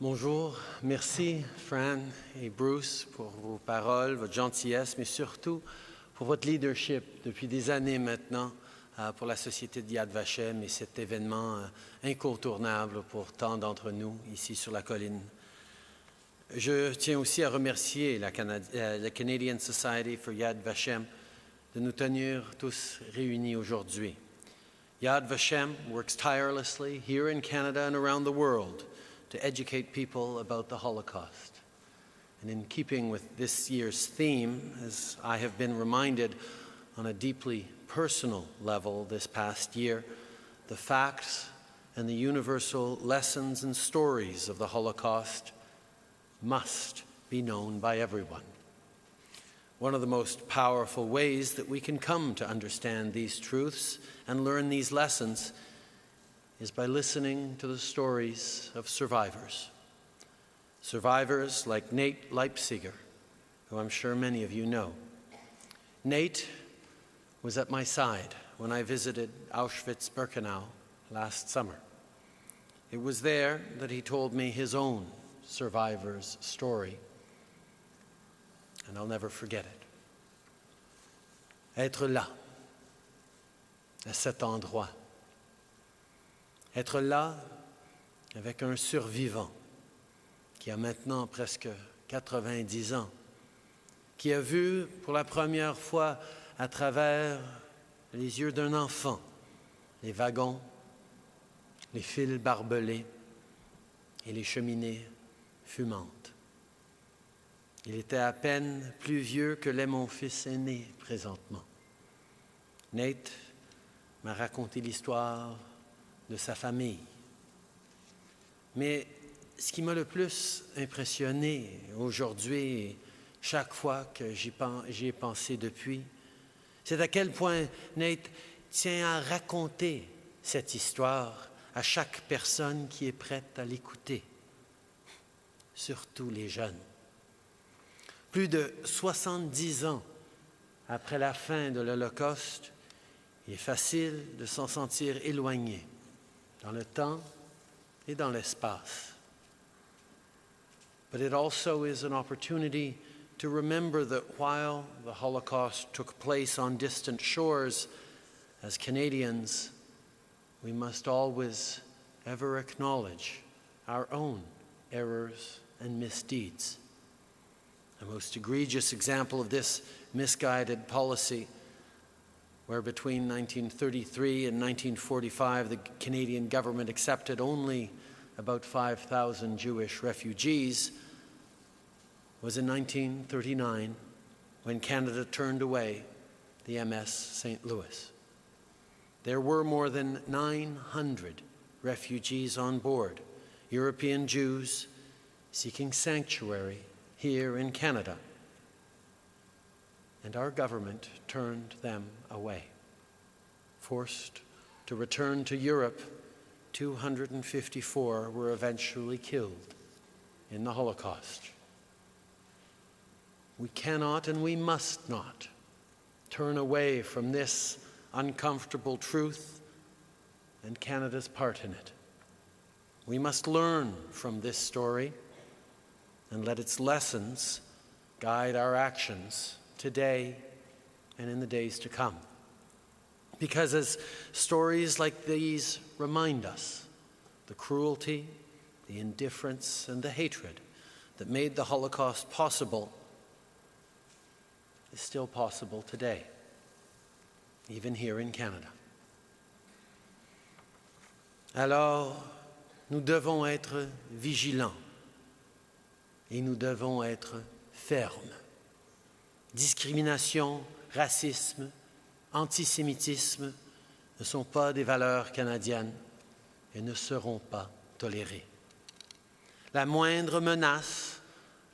Bonjour, merci Fran et Bruce pour vos paroles, votre gentillesse, mais surtout pour votre leadership depuis des années maintenant euh, pour la Société de Yad Vashem et cet événement euh, incontournable pour tant d'entre nous ici sur la colline. Je tiens aussi à remercier la, euh, la Canadian Society for Yad Vashem de nous tenir tous réunis aujourd'hui. Yad Vashem works tirelessly here in Canada and around the world to educate people about the Holocaust. And in keeping with this year's theme, as I have been reminded on a deeply personal level this past year, the facts and the universal lessons and stories of the Holocaust must be known by everyone. One of the most powerful ways that we can come to understand these truths and learn these lessons is by listening to the stories of survivors. Survivors like Nate Leipciger, who I'm sure many of you know. Nate was at my side when I visited Auschwitz Birkenau last summer. It was there that he told me his own survivor's story, and I'll never forget it. Être là, à cet endroit, être là avec un survivant qui a maintenant presque 90 ans, qui a vu pour la première fois à travers les yeux d'un enfant les wagons, les fils barbelés et les cheminées fumantes. Il était à peine plus vieux que l'est mon fils aîné présentement. Nate m'a raconté l'histoire de sa famille. Mais ce qui m'a le plus impressionné aujourd'hui, chaque fois que j'y ai pensé depuis, c'est à quel point Nate tient à raconter cette histoire à chaque personne qui est prête à l'écouter, surtout les jeunes. Plus de 70 ans après la fin de l'Holocauste, il est facile de s'en sentir éloigné dans le temps et dans l'espace. But it also is an opportunity to remember that while the Holocaust took place on distant shores, as Canadians, we must always ever acknowledge our own errors and misdeeds. The most egregious example of this misguided policy where between 1933 and 1945 the Canadian government accepted only about 5,000 Jewish refugees, was in 1939 when Canada turned away the MS St. Louis. There were more than 900 refugees on board, European Jews seeking sanctuary here in Canada and our government turned them away. Forced to return to Europe, 254 were eventually killed in the Holocaust. We cannot and we must not turn away from this uncomfortable truth and Canada's part in it. We must learn from this story and let its lessons guide our actions today and in the days to come. Because as stories like these remind us, the cruelty, the indifference, and the hatred that made the Holocaust possible is still possible today, even here in Canada. Alors, nous devons être vigilants et nous devons être fermes discrimination, racisme, antisémitisme ne sont pas des valeurs canadiennes et ne seront pas tolérées. La moindre menace,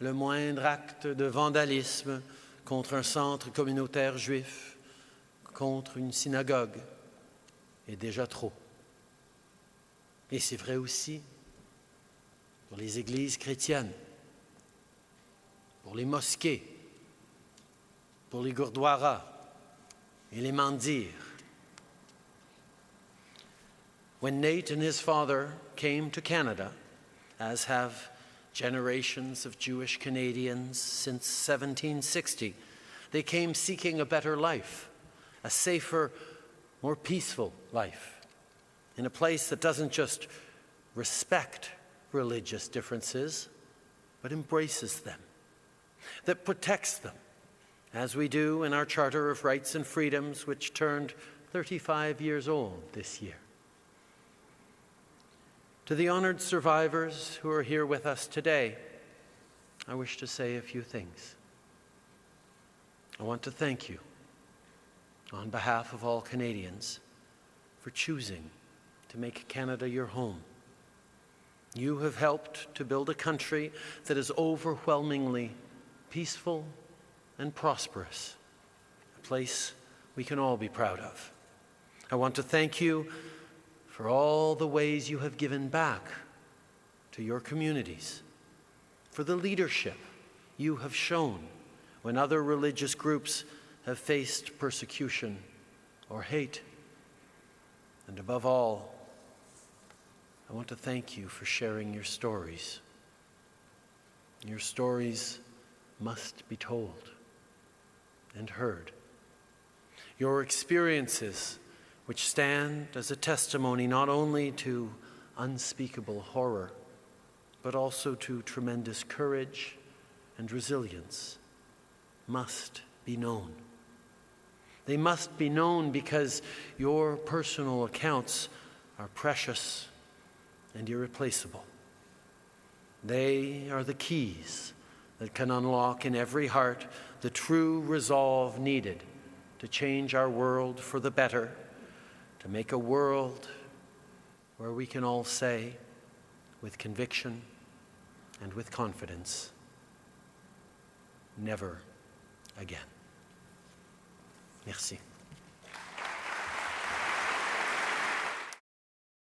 le moindre acte de vandalisme contre un centre communautaire juif, contre une synagogue, est déjà trop. Et c'est vrai aussi pour les églises chrétiennes, pour les mosquées, pour les Gurdwara et les Mandir. When Nate and his father came to Canada, as have generations of Jewish Canadians since 1760. They came seeking a better life, a safer, more peaceful life, in a place that doesn't just respect religious differences, but embraces them, that protects them, as we do in our Charter of Rights and Freedoms, which turned 35 years old this year. To the honored survivors who are here with us today, I wish to say a few things. I want to thank you on behalf of all Canadians for choosing to make Canada your home. You have helped to build a country that is overwhelmingly peaceful and prosperous, a place we can all be proud of. I want to thank you for all the ways you have given back to your communities, for the leadership you have shown when other religious groups have faced persecution or hate. And above all, I want to thank you for sharing your stories. Your stories must be told and heard. Your experiences which stand as a testimony not only to unspeakable horror, but also to tremendous courage and resilience, must be known. They must be known because your personal accounts are precious and irreplaceable. They are the keys that can unlock in every heart the true resolve needed to change our world for the better to make a world where we can all say with conviction and with confidence, never again. Merci.